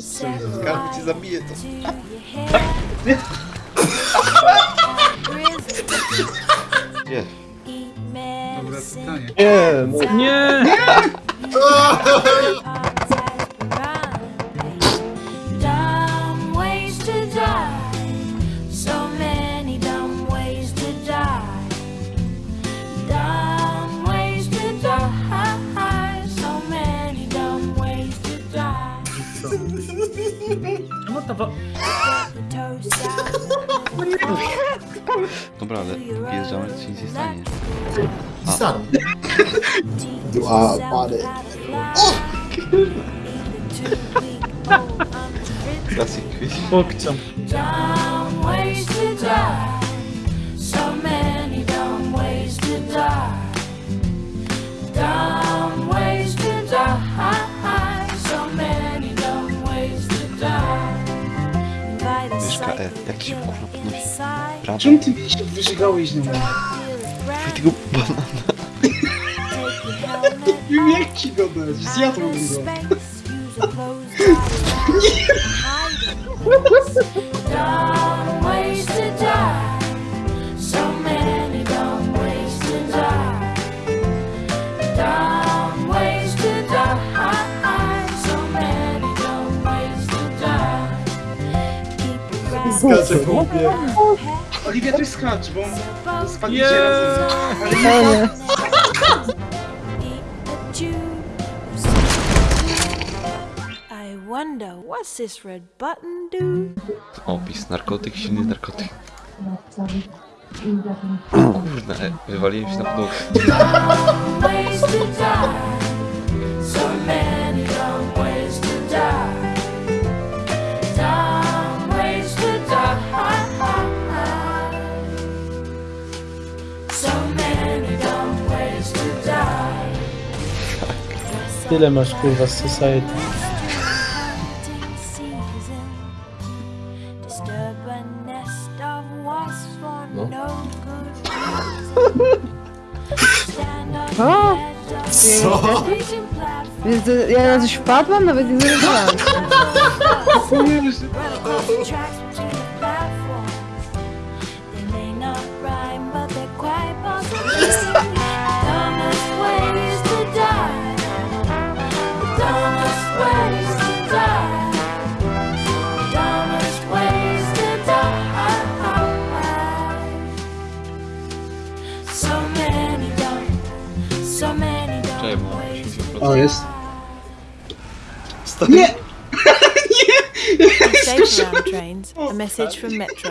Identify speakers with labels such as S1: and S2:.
S1: Skarby cię zabije to. Gdzie?
S2: Dobre pytanie.
S3: Nie, no
S4: Nie! What
S5: the fuck?
S1: Dobra, ale wjeżdżamy, czy nic nie stanie.
S6: Stary.
S3: Dwa pary.
S1: O! Klasik.
S4: Pokciam.
S5: Down, waste the time. Invite a
S1: Myszka E, jak ci się kurwa podnosi? Prawo.
S2: Czemu ty wyżygałeś na mnie?
S1: Tego banana.
S2: Nie jak ci go dać, zjadłbym go.
S5: Dumb
S2: Skacze łbie. Oliwia, to jest skacz, bo spadniecie
S4: Nie!
S2: razem. Ale nie
S5: wonder what's this red button do?
S1: Opis, narkotyk, silny narkotyk. Kurna, e, wywaliłem się na podłogę.
S4: Dilemmas kurwa z Society.
S5: No. O!
S6: Co? Więc ja na coś wpadłam, nawet nie zauważyłam.
S5: so many się
S2: O, jest.
S5: Stoi. Nie! nie! Message from Metro.